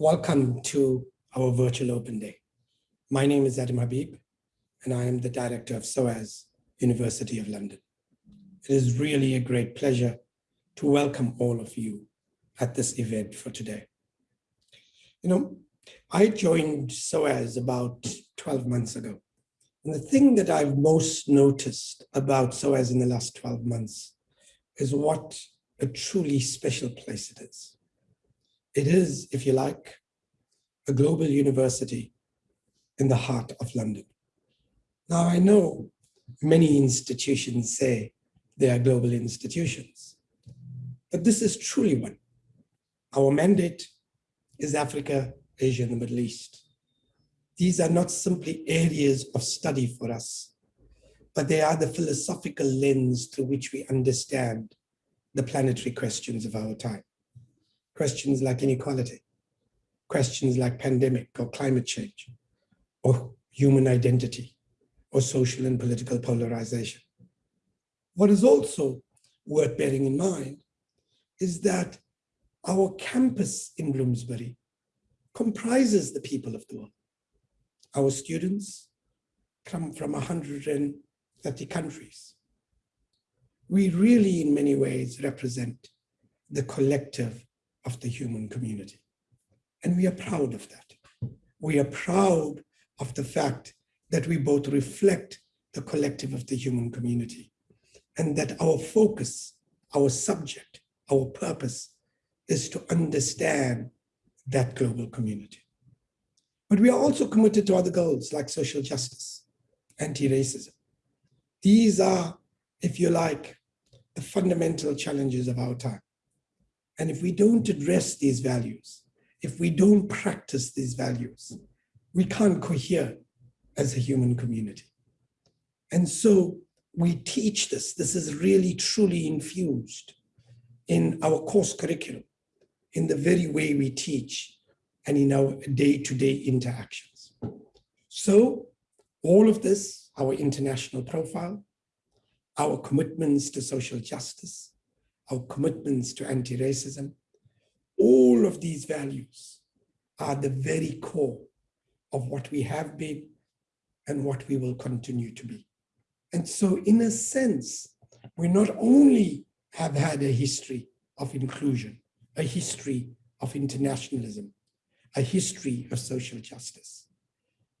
Welcome to our virtual open day. My name is Adam Habib, and I am the director of SOAS, University of London. It is really a great pleasure to welcome all of you at this event for today. You know, I joined SOAS about 12 months ago. And the thing that I've most noticed about SOAS in the last 12 months is what a truly special place it is. It is, if you like, a global university in the heart of London. Now, I know many institutions say they are global institutions, but this is truly one. Our mandate is Africa, Asia, and the Middle East. These are not simply areas of study for us, but they are the philosophical lens through which we understand the planetary questions of our time questions like inequality, questions like pandemic or climate change, or human identity, or social and political polarization. What is also worth bearing in mind is that our campus in Bloomsbury comprises the people of the world. Our students come from 130 countries. We really, in many ways, represent the collective of the human community. And we are proud of that. We are proud of the fact that we both reflect the collective of the human community and that our focus, our subject, our purpose is to understand that global community. But we are also committed to other goals like social justice, anti-racism. These are, if you like, the fundamental challenges of our time. And if we don't address these values, if we don't practice these values, we can't cohere as a human community. And so we teach this. This is really truly infused in our course curriculum, in the very way we teach and in our day-to-day -day interactions. So all of this, our international profile, our commitments to social justice, our commitments to anti-racism, all of these values are the very core of what we have been and what we will continue to be. And so in a sense, we not only have had a history of inclusion, a history of internationalism, a history of social justice,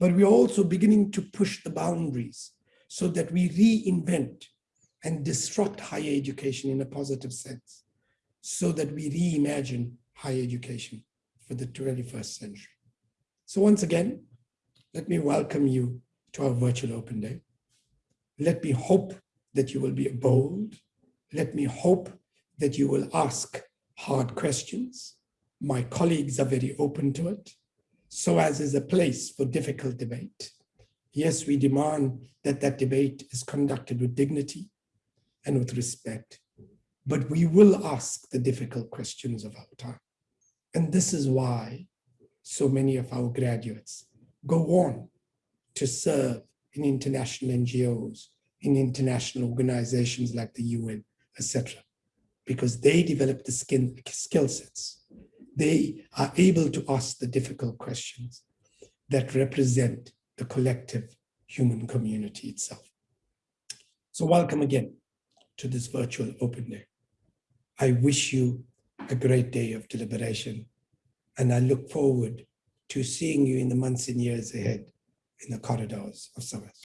but we're also beginning to push the boundaries so that we reinvent and disrupt higher education in a positive sense so that we reimagine higher education for the 21st century. So once again, let me welcome you to our virtual open day. Let me hope that you will be bold. Let me hope that you will ask hard questions. My colleagues are very open to it. SOAS is a place for difficult debate. Yes, we demand that that debate is conducted with dignity, and with respect. But we will ask the difficult questions of our time. And this is why so many of our graduates go on to serve in international NGOs, in international organizations like the UN, etc. Because they develop the skill sets. They are able to ask the difficult questions that represent the collective human community itself. So welcome again to this virtual open day. I wish you a great day of deliberation, and I look forward to seeing you in the months and years ahead in the corridors of SOAS.